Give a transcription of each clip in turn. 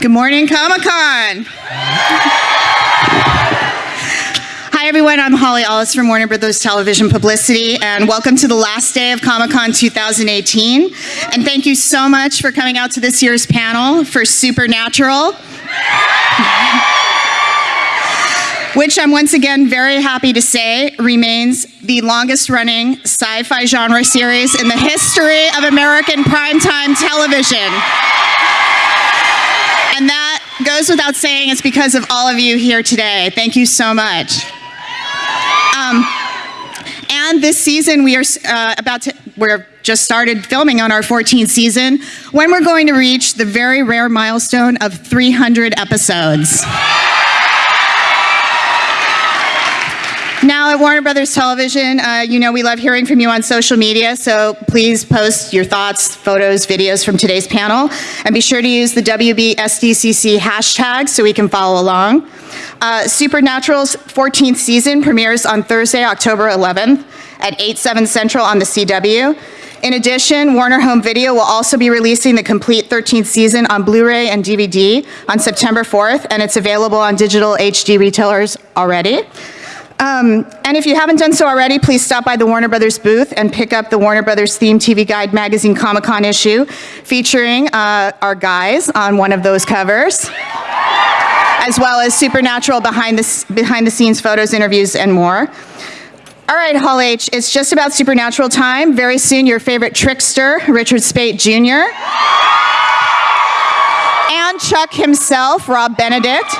Good morning, Comic Con. Hi, everyone. I'm Holly Ellis from Warner Brothers Television Publicity, and welcome to the last day of Comic Con 2018. And thank you so much for coming out to this year's panel for Supernatural. Which I'm once again very happy to say remains the longest running sci fi genre series in the history of American primetime television. Goes without saying, it's because of all of you here today. Thank you so much. Um, and this season, we are uh, about to, we're just started filming on our 14th season when we're going to reach the very rare milestone of 300 episodes. At Warner Brothers Television, uh, you know we love hearing from you on social media, so please post your thoughts, photos, videos from today's panel, and be sure to use the WBSDCC hashtag so we can follow along. Uh, Supernatural's 14th season premieres on Thursday, October 11th at 8, 7 Central on the CW. In addition, Warner Home Video will also be releasing the complete 13th season on Blu-ray and DVD on September 4th, and it's available on digital HD retailers already. Um, and if you haven't done so already, please stop by the Warner Brothers booth and pick up the Warner Brothers Theme TV Guide Magazine Comic Con issue featuring uh, our guys on one of those covers, as well as Supernatural behind the, behind the scenes photos, interviews, and more. All right, Hall H, it's just about Supernatural time. Very soon, your favorite trickster, Richard Speight Jr., and Chuck himself, Rob Benedict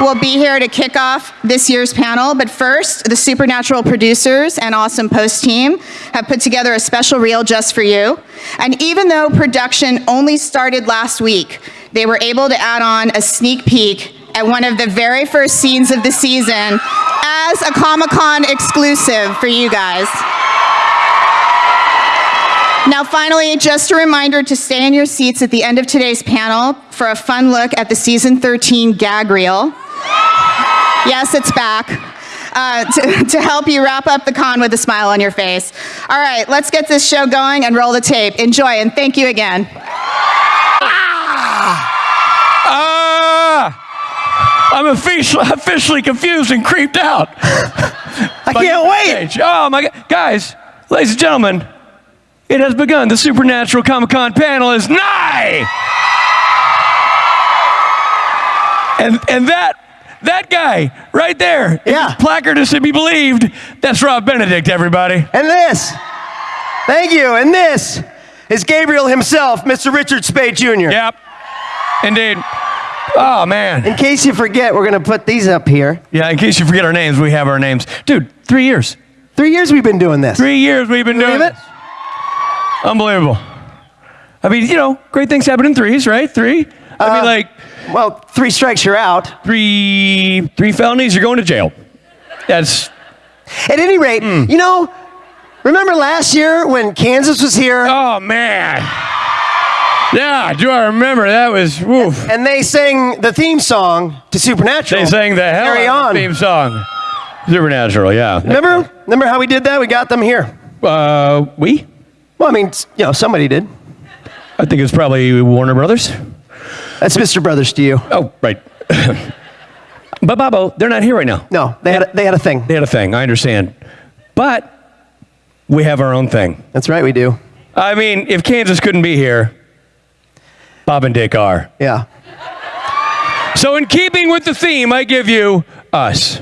will be here to kick off this year's panel. But first, the Supernatural producers and awesome post team have put together a special reel just for you. And even though production only started last week, they were able to add on a sneak peek at one of the very first scenes of the season as a Comic Con exclusive for you guys. Now, finally, just a reminder to stay in your seats at the end of today's panel for a fun look at the season 13 gag reel. Yes, it's back. Uh, to, to, help you wrap up the con with a smile on your face. All right, let's get this show going and roll the tape. Enjoy, and thank you again. Ah! Ah! I'm officially, officially confused and creeped out. I can't wait. Stage. Oh my God. Guys, ladies and gentlemen, it has begun. The Supernatural Comic Con panel is nigh. And, and that that guy right there. Yeah. placard is to be believed. That's Rob Benedict, everybody. And this. Thank you. And this is Gabriel himself, Mr. Richard Speight Jr. Yep. Indeed. Oh, man. In case you forget, we're going to put these up here. Yeah, in case you forget our names, we have our names. Dude, three years. Three years we've been doing this. Three years we've been doing it. Unbelievable. I mean, you know, great things happen in threes, right? Three. I uh, mean, like, well, three strikes, you're out. Three, three felonies, you're going to jail. That's. At any rate, mm. you know, remember last year when Kansas was here? Oh, man. Yeah, do I remember? That was woof. And they sang the theme song to Supernatural. They sang the hell Carry on. theme song. Supernatural, yeah. Remember? Remember how we did that? We got them here. Uh, we? Well, I mean, you know, somebody did. I think it's probably Warner Brothers. That's Mr. Brothers to you. Oh, right. but Bobo, they're not here right now. No, they had, a, they had a thing. They had a thing, I understand. But we have our own thing. That's right, we do. I mean, if Kansas couldn't be here, Bob and Dick are. Yeah. So, in keeping with the theme, I give you us.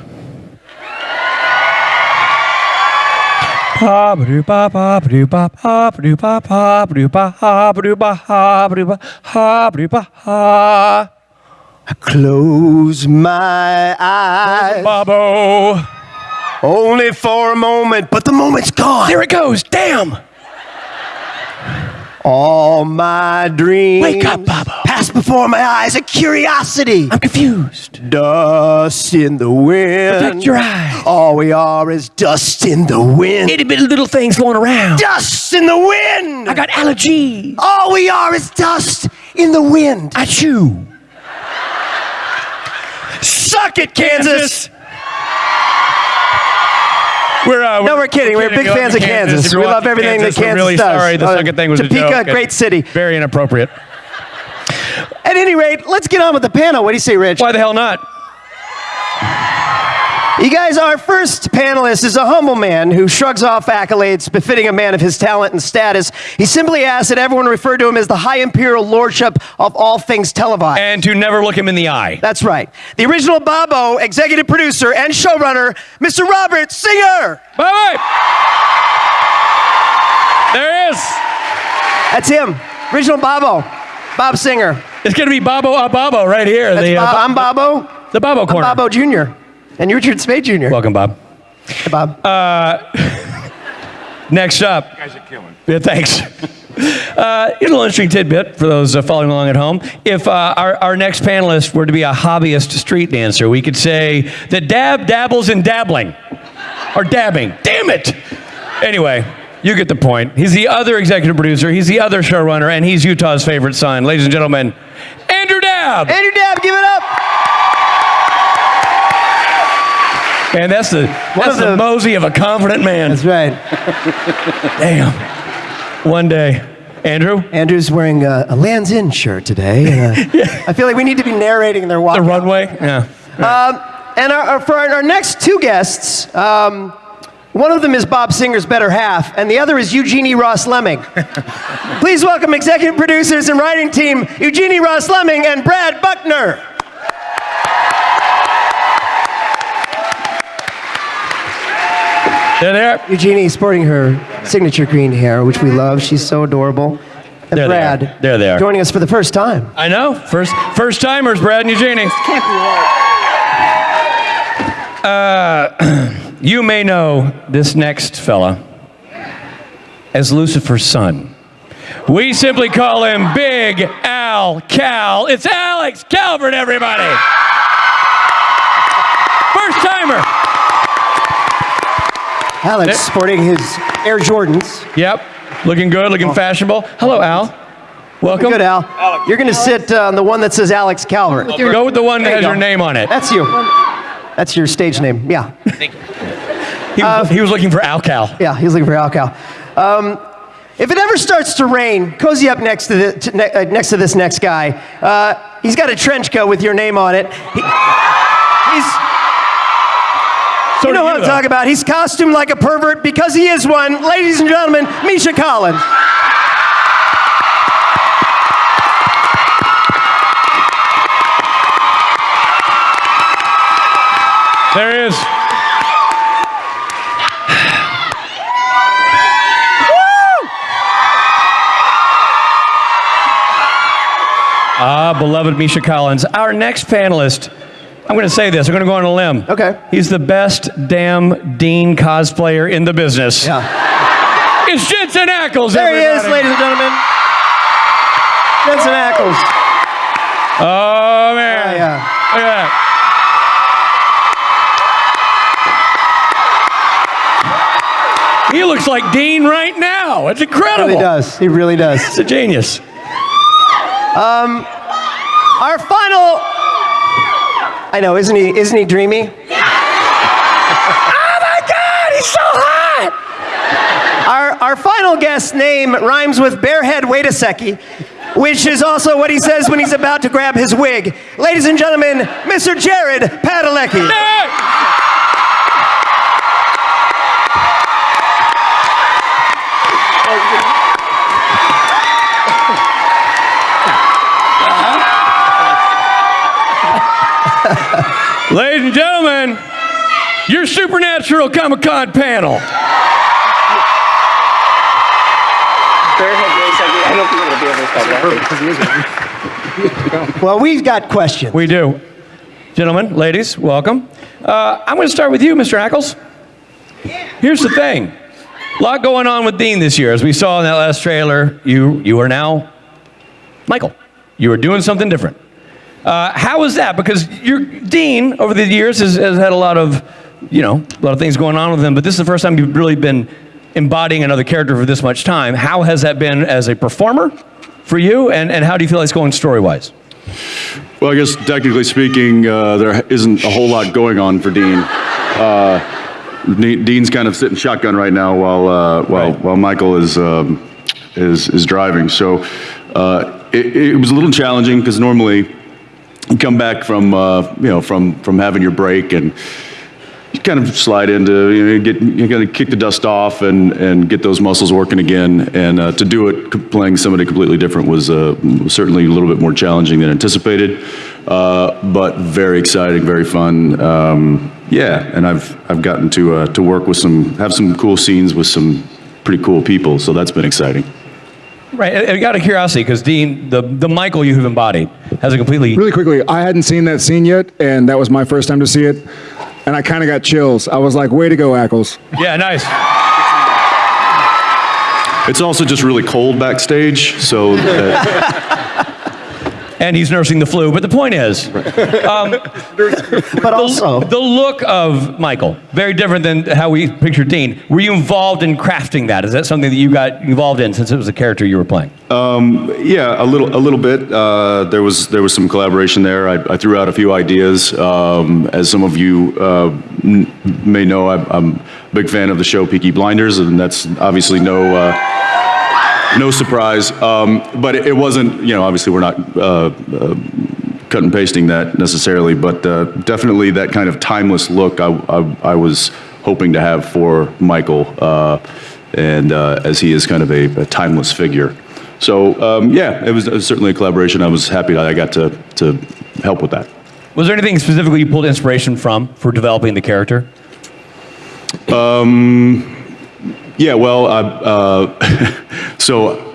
I close my eyes. Bobo. Only for a moment, but the moment's gone. There it goes. Damn. All my dreams. Wake up, Bobo. Pass before my eyes a curiosity. I'm confused. Dust in the wind. Protect your eyes. All we are is dust in the wind. Itty bitty little things flowing around. Dust in the wind. I got allergies. All we are is dust in the wind. I chew. Suck it, Kansas. We're, uh, no, we're kidding. We're, big fans of Kansas. Kansas. We love everything Kansas, that Kansas really does. Sorry, the uh, second thing was Topeka, a joke. great city. Very inappropriate. At any rate, let's get on with the panel. What do you say, Rich? Why the hell not? You guys, our first panelist is a humble man who shrugs off accolades befitting a man of his talent and status. He simply asks that everyone refer to him as the High Imperial Lordship of all things televised. And to never look him in the eye. That's right. The original Bobo, executive producer and showrunner, Mr. Robert Singer. Bye bye. There he is. That's him. Original Bobo. Bob Singer. It's going to be Bobo a Bobo right here. That's the, uh, Bob, I'm Bobo. the Bobo corner. Bobo Jr. And Richard Speight Jr. Welcome, Bob. Hey, Bob. Next up. You guys are killing. Yeah, thanks. Uh, here's a little interesting tidbit for those uh, following along at home. If uh, our, our next panelist were to be a hobbyist street dancer, we could say that Dabb dabbles in dabbling or dabbing. Damn it! Anyway, you get the point. He's the other executive producer, he's the other showrunner, and he's Utah's favorite son. Ladies and gentlemen, Andrew Dabb! Andrew Dabb, give it up. And that's the, that's the, the- mosey of a confident man. That's right. Damn. One day. Andrew? Andrew's wearing a, a Lands End shirt today. Uh, I feel like we need to be narrating their walk. The runway? Yeah. And our, our- for our, our next two guests, um, one of them is Bob Singer's better half, and the other is Eugenie Ross Leming. Please welcome executive producers and writing team Eugenie Ross Leming and Brad Buckner. They're there. Eugenie sporting her signature green hair, which we love. She's so adorable. And There they are. Brad, There they are. joining us for the first time. I know. First first timers, Brad and Eugenie. can't be Uh, you may know this next fella as Lucifer's son. We simply call him Big Al Cal. It's Alex Calvert, everybody. First timer. Alex sporting his Air Jordans. Yep. Looking good, looking fashionable. Hello, Al. Welcome. Good, Al. You're going to sit uh, on the one that says Alex Calvert. Go with the one that There has you your name on it. That's you. That's your stage name. Yeah. He was, he was looking for Al Cal. Yeah, he's looking for Alcal. Um, if it ever starts to rain, cozy up next to, the, to ne- uh, next to this next guy. Uh, he's got a trench coat with your name on it. He, he's, So you know what I'm though. talking about. He's costumed like a pervert because he is one. Ladies and gentlemen, Misha Collins. There he is. Ah, beloved Misha Collins. Our next panelist, I'm going to say this, I'm going to go on a limb. Okay. He's the best damn Dean cosplayer in the business. Yeah. It's Jensen Ackles, There he is, ladies and gentlemen. Jensen Ackles. Oh, man. Yeah, yeah. Look at that. He looks like Dean right now. It's He incredible. really does. He really does. He's a genius. Um, our final. I know, isn't he? Isn't he dreamy? Oh my God, he's so hot. Our, our final guest's name rhymes with barehead Waitaseki, which is also what he says when he's about to grab his wig. Ladies and gentlemen, Mr. Jared Padalecki. Ladies and gentlemen, your Supernatural Comic Con panel. Well, we've got questions. We do. Gentlemen, ladies, welcome. Uh, I'm going to start with you, Mr. Ackles. Here's the thing. A lot going on with Dean this year. As we saw in that last trailer, you, you are now Michael. You are doing something different. Uh, how is that? Because your Dean, over the years, has, has had a lot of, you know, a lot of things going on with him, but this is the first time you've really been embodying another character for this much time. How has that been as a performer for you, and, and how do you feel it's going story-wise? Well, I guess technically speaking, uh, there isn't a whole lot going on for Dean. Uh, Dean's kind of sitting shotgun right now while uh, while Right. while Michael is um, is is driving. So. Uh, it, it was a little challenging because normally come back from uh, you know from from having your break and you kind of slide into you know get you got to kick the dust off and and get those muscles working again. And uh, to do it playing somebody completely different was uh, certainly a little bit more challenging than anticipated uh, but very exciting very fun. Um, yeah and I've I've gotten to uh, to work with some have some cool scenes with some pretty cool people so that's been exciting Right. And, and out of curiosity, because Dean, the, the Michael you have embodied has a completely. Really quickly, I hadn't seen that scene yet, and that was my first time to see it. And I kind of got chills. I was like, way to go, Ackles. Yeah, nice. it's also just really cold backstage so that, And he's nursing the flu. But the point is, But also, the look of Michael, very different than how we pictured Dean. Were you involved in crafting that? Is that something that you got involved in since it was a character you were playing? Yeah, a little, a little bit. Uh, there was, there was some collaboration there. I, I threw out a few ideas. Um, as some of you uh, m- may know, I'm, I'm a big fan of the show Peaky Blinders, and that's obviously no, uh, no surprise. Um, but it, it wasn't, you know, obviously we're not uh, uh, cut and pasting that necessarily, but uh, definitely that kind of timeless look I, I, I was hoping to have for Michael, uh, and uh, as he is kind of a, a timeless figure. So um, yeah, it was, it was certainly a collaboration. I was happy that I got to, to help with that. Was there anything specifically you pulled inspiration from for developing the character? Yeah, well, I, uh, so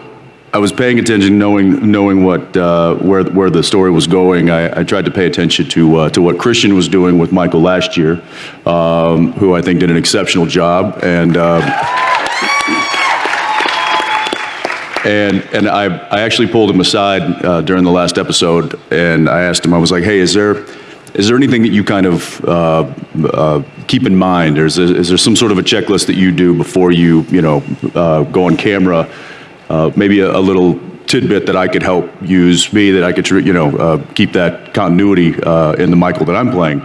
I was paying attention, knowing knowing what uh, where where the story was going. I, I tried to pay attention to uh, to what Christian was doing with Michael last year, um, who I think did an exceptional job, and. Uh, And, and I, I actually pulled him aside uh, during the last episode and I asked him, I was like, hey, is there, is there anything that you kind of uh, uh, keep in mind? Or is there, is there some sort of a checklist that you do before you, you know, uh, go on camera? Uh, maybe a, a little tidbit that I could help use me, that I could, you know, uh, keep that continuity uh, in the Michael that I'm playing.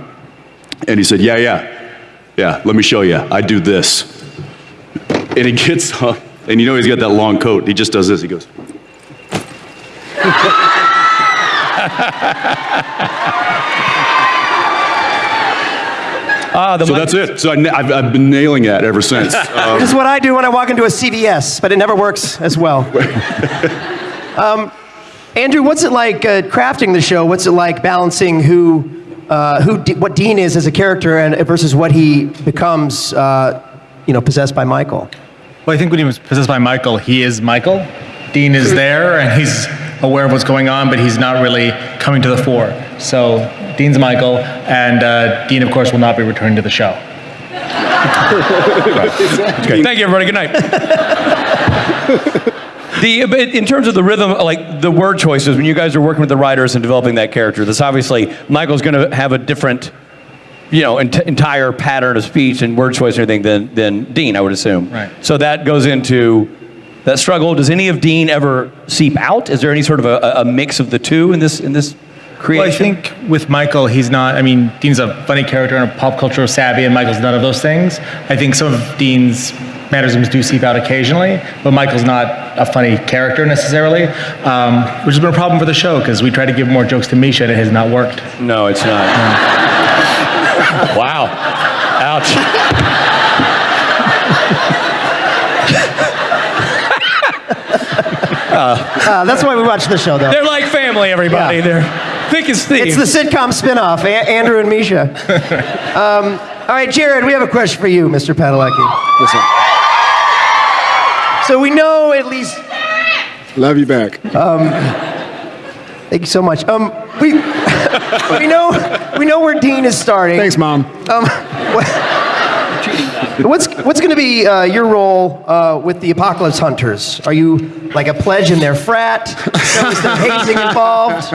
And he said, yeah, yeah, yeah, let me show you. I do this. And he gets up, and you know he's got that long coat. He just does this. He goes, Ah, the so that's it. So I I've, I've been nailing that ever since. Um, this is what I do when I walk into a CVS, but it never works as well. um, Andrew, what's it like uh, crafting the show? What's it like balancing who, uh, who, D- what Dean is as a character and versus what he becomes, uh, you know, possessed by Michael? Well, I think when he was possessed by Michael, he is Michael. Dean is there and he's aware of what's going on, but he's not really coming to the fore. So Dean's Michael, and uh, Dean, of course, will not be returning to the show. Okay, thank you, everybody. Good night. the in terms of the rhythm, like the word choices, when you guys are working with the writers and developing that character, this obviously Michael's going to have a different, you know, ent- entire pattern of speech and word choice and everything than than Dean, I would assume. Right. So that goes into that struggle. Does any of Dean ever seep out? Is there any sort of a, a mix of the two in this in this creation? Well, I think with Michael, he's not. I mean, Dean's a funny character and a pop culture savvy, and Michael's none of those things. I think some of Dean's mannerisms do seep out occasionally, but Michael's not a funny character necessarily, um, which has been a problem for the show because we try to give more jokes to Misha and it has not worked. No, it's not. wow. Ouch. Uh, that's why we watch the show, though. They're like family, everybody. Yeah. They're thick as thieves. It's the sitcom spinoff, a- Andrew and Misha. Um, all right, Jared, we have a question for you, Mr. Padalecki. So we know at least. Love you back. Thank you so much. Um, we we know we know where Dean is starting. Thanks, Mom. Um, what- what's what's going to be uh, your role uh, with the Apocalypse Hunters? Are you like a pledge in their frat? Is there hazing involved?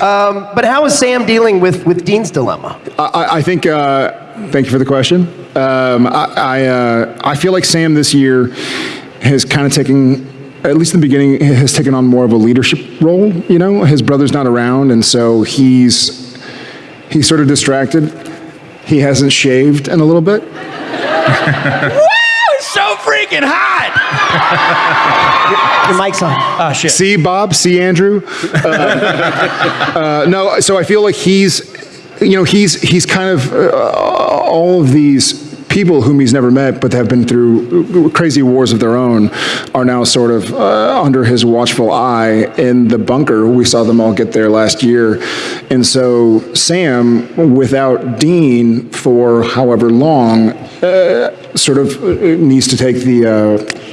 Um, but how is Sam dealing with with Dean's dilemma? I- I, think, uh, thank you for the question. Um, I, I, uh, I feel like Sam this year has kind of taken, at least in the beginning, has taken on more of a leadership role. You know, his brother's not around, and so he's, he's sort of distracted. He hasn't shaved in a little bit. Woo! He's so freaking hot. Your mic's on. Ah, shit. See Bob, see Andrew. Uh, uh, no, so I feel like he's, you know, he's he's kind of uh, all of these people whom he's never met but have been through crazy wars of their own are now sort of uh, under his watchful eye in the bunker. We saw them all get there last year. And so Sam, without Dean for however long, uh, sort of uh, needs to take the uh,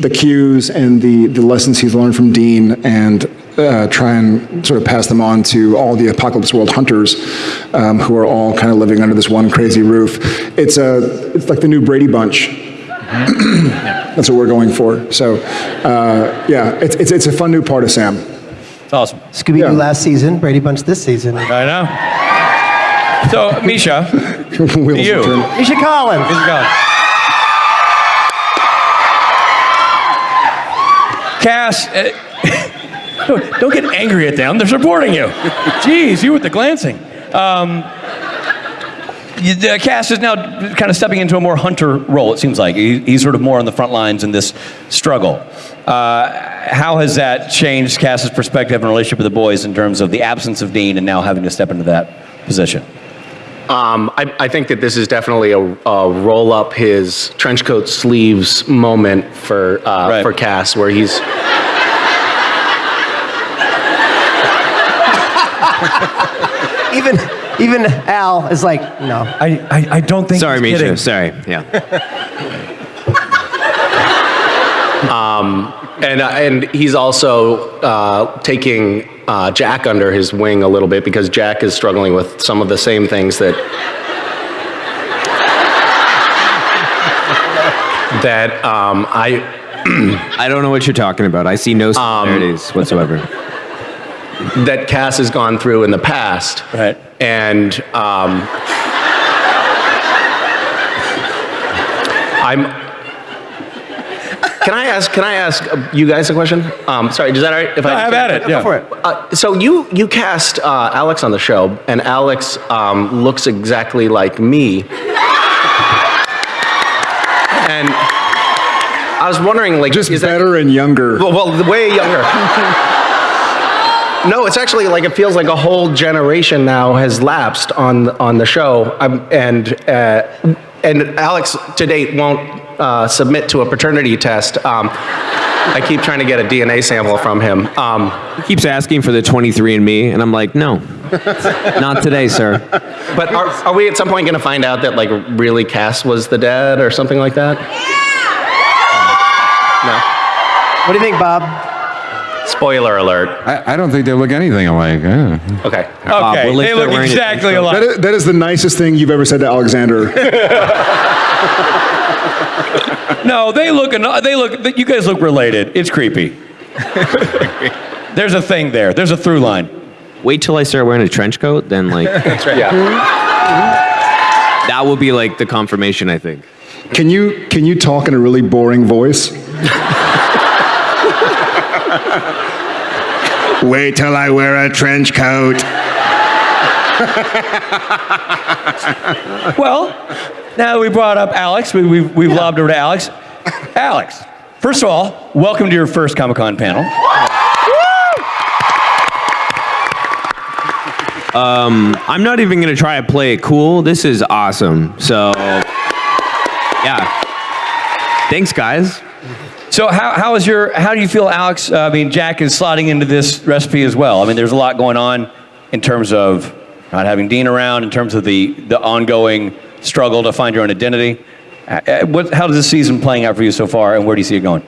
the cues and the, the lessons he's learned from Dean and uh, try and sort of pass them on to all the Apocalypse World hunters um, who are all kind of living under this one crazy roof. It's, a, it's like the new Brady Bunch. That's what we're going for. So, uh, yeah, it's, it's, it's a fun new part of Sam. It's awesome. Scooby Doo Yeah. last season, Brady Bunch this season. I know. So, Misha, Wheels You. return. Misha Collins. Here's God. Cass, uh, don't, don't get angry at them. They're supporting you. Jeez, you with the glancing. Um, the Cass is now kind of stepping into a more hunter role, it seems like. He, he's sort of more on the front lines in this struggle. Uh, how has that changed Cass's perspective and relationship with the boys in terms of the absence of Dean and now having to step into that position? Um, I, I think that this is definitely a, a roll up his trench coat sleeves moment for uh, Right. for Cass, where he's Even even Al is like, no. I, I, I don't think Sorry, he's Misha. kidding. Sorry. Yeah. and uh, and he's also uh, taking uh, Jack under his wing a little bit because Jack is struggling with some of the same things that that um, I I don't know what you're talking about. I see no similarities whatsoever. That Cass has gone through in the past. Right. And um, I'm. Can I ask? Can I ask uh, you guys a question? Um, sorry, is that all right? If I have at it, yeah. Go for it. Uh, so you you cast uh, Alex on the show, and Alex um, looks exactly like me. And I was wondering, like, Just is that better and younger. well, well, way younger. No, it's actually like it feels like a whole generation now has lapsed on on the show, um, and uh, and Alex to date won't uh, submit to a paternity test. Um, I keep trying to get a DNA sample from him. Um, He keeps asking for the 23andMe, and I'm like, no, not today, sir. but are, are we at some point going to find out that like really Cass was the dad or something like that? No. What do you think, Bob? No. Spoiler alert. I, I don't think they look anything alike. Okay. Okay, well, if they they're look wearing a exactly trench alike. That is, that is the nicest thing you've ever said to Alexander. No, they look. They look. You guys look related. It's creepy. There's a thing there. There's a through line. Wait till I start wearing a trench coat, then like mm-hmm. Yeah. Mm-hmm. that will be like the confirmation. I think. Can you can you talk in a really boring voice? Wait till I wear a trench coat. Well, now that we brought up Alex, we, we've, we've lobbed over to Alex. Alex, first of all, welcome to your first Comic Con panel. Um, I'm not even gonna try to play it cool. This is awesome. So, yeah. Thanks, guys. So, how, how is your? How do you feel, Alex? Uh, I mean, Jack is slotting into this recipe as well. I mean, there's a lot going on in terms of not having Dean around, in terms of the the ongoing struggle to find your own identity. Uh, uh, What, how does this season playing out for you so far, and where do you see it going?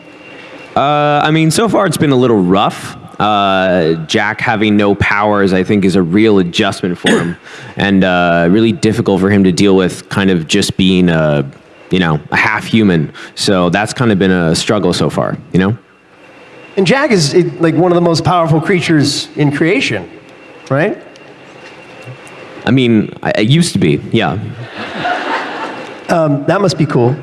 Uh, I mean, so far it's been a little rough. Uh, Jack having no powers, I think, is a real adjustment for him, and uh, really difficult for him to deal with. Kind of just being a, you know, a half human. So that's kind of been a struggle so far. You know. And Jack is eh, like one of the most powerful creatures in creation, right? I mean, I, I used to be. Yeah. That must be cool.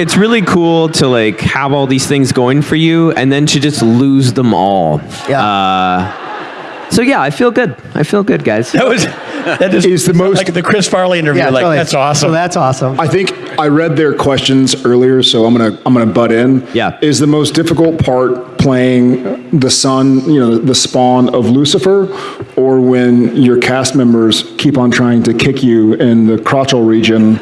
It's really cool to like have all these things going for you, and then to just lose them all. Yeah. Uh, so yeah, I feel good. I feel good, guys. That was that just Is the most- like the Chris Farley interview. like totally. that's awesome. So that's awesome. I think I read their questions earlier, so I'm gonna I'm gonna butt in. Yeah. Is the most difficult part playing the son, you know, the spawn of Lucifer, or when your cast members keep on trying to kick you in the crotchal region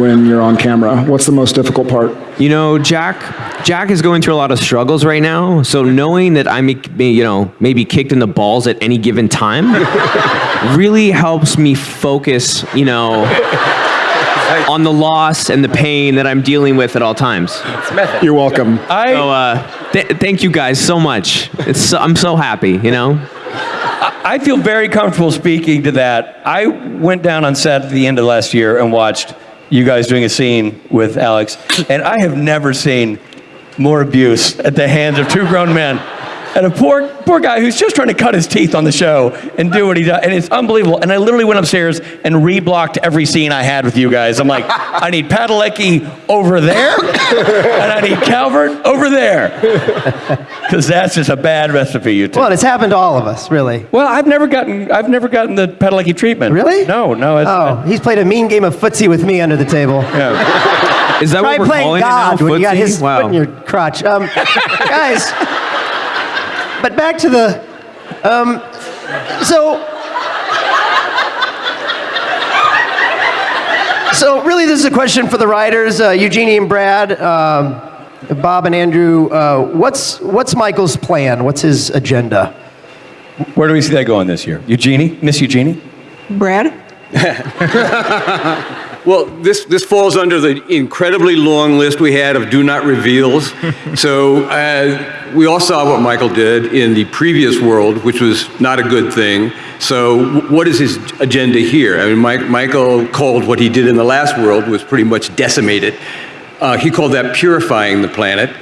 when you're on camera? What's the most difficult part? You know, Jack. Jack is going through a lot of struggles right now. So knowing that I'm, you know, maybe kicked in the balls at any given time, really helps me focus. You know, on the loss and the pain that I'm dealing with at all times. You're welcome. I, So uh, th- thank you guys so much. It's so, I'm so happy. You know. I feel very comfortable speaking to that. I went down on set at the end of last year and watched you guys doing a scene with Alex, and I have never seen more abuse at the hands of two grown men. And a poor, poor guy who's just trying to cut his teeth on the show and do what he does. And it's unbelievable. And I literally went upstairs and reblocked every scene I had with you guys. I'm like, I need Padalecki over there, and I need Calvert over there. Because that's just a bad recipe you took. Well, it's happened to all of us, really. Well, I've never gotten I've never gotten the Padalecki treatment. Really? No, no. It's, Oh, he's played a mean game of footsie with me under the table. yeah. Is that Try what we're playing calling God it now? when you got his wow. foot in your crotch. Um, guys, but back to the. Um, so. So really, this is a question for the writers, uh, Eugenie and Brad, um, Bob and Andrew. Uh, what's what's Michael's plan? What's his agenda? Where do we see that going this year? Eugenie, Miss Eugenie. Brad? Well, this, this falls under the incredibly long list we had of do not reveals. so uh, we all saw what Michael did in the previous world, which was not a good thing. So what is his agenda here? I mean, Mike, Michael called what he did in the last world was pretty much decimated. Uh, he called that purifying the planet.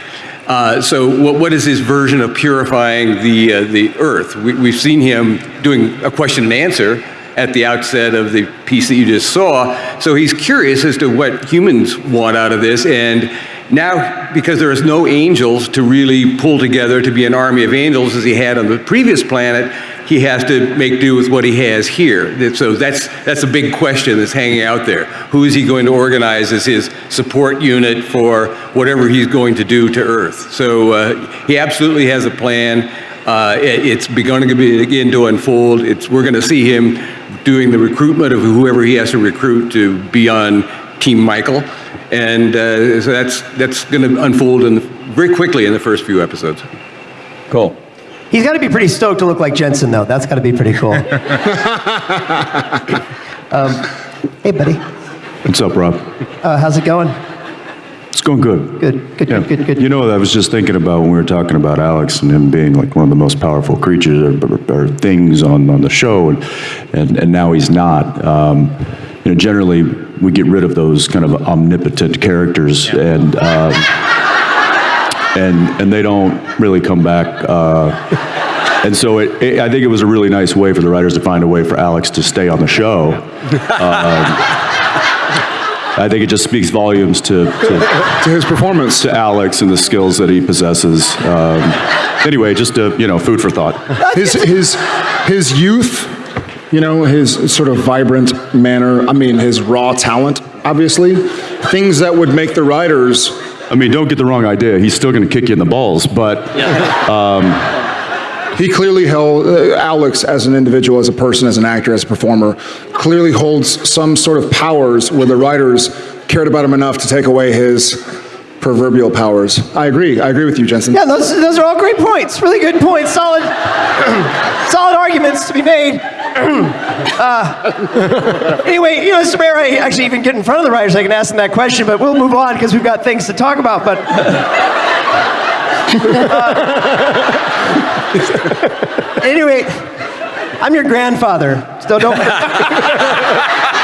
Uh, so what, what is his version of purifying the, uh, the Earth? We, we've seen him doing a question and answer at the outset of the piece that you just saw. So he's curious as to what humans want out of this. And now, because there is no angels to really pull together to be an army of angels as he had on the previous planet, he has to make do with what he has here. So that's, that's a big question that's hanging out there. Who is he going to organize as his support unit for whatever he's going to do to Earth? So uh, he absolutely has a plan. Uh, it- it's begun to be begin to unfold. It's, we're going to see him doing the recruitment of whoever he has to recruit to be on Team Michael, and uh, so that's that's going to unfold in the, very quickly in the first few episodes. Cool. He's got to be pretty stoked to look like Jensen, though. That's got to be pretty cool. um, hey, buddy. What's up, Rob? Uh, how's it going? It's going good. Good, good, Yeah. good, good, good. You know, I was just thinking about when we were talking about Alex and him being like one of the most powerful creatures or, or, or things on, on the show, and, and, and now he's not. Um, you know, generally, we get rid of those kind of omnipotent characters, and, um, and, and they don't really come back. Uh, and so it, it, I think it was a really nice way for the writers to find a way for Alex to stay on the show. Um, I think it just speaks volumes to, to, To his performance. to Alex and the skills that he possesses. Um, anyway, just uh, you know, food for thought. his his his youth, you know, his sort of vibrant manner. I mean, his raw talent, obviously, things that would make the writers. I mean, don't get the wrong idea. He's still going to kick you in the balls, but He clearly held uh, Alex as an individual, as a person, as an actor, as a performer, clearly holds some sort of powers where the writers cared about him enough to take away his proverbial powers. I agree. I agree with you, Jensen. Yeah, those, those are all great points. Really good points. Solid, solid arguments to be made. uh, anyway, you know, Mr. Mayor, I actually even get in front of the writers. I can ask them that question, but we'll move on because we've got things to talk about. But Uh, anyway, I'm your grandfather, so don't.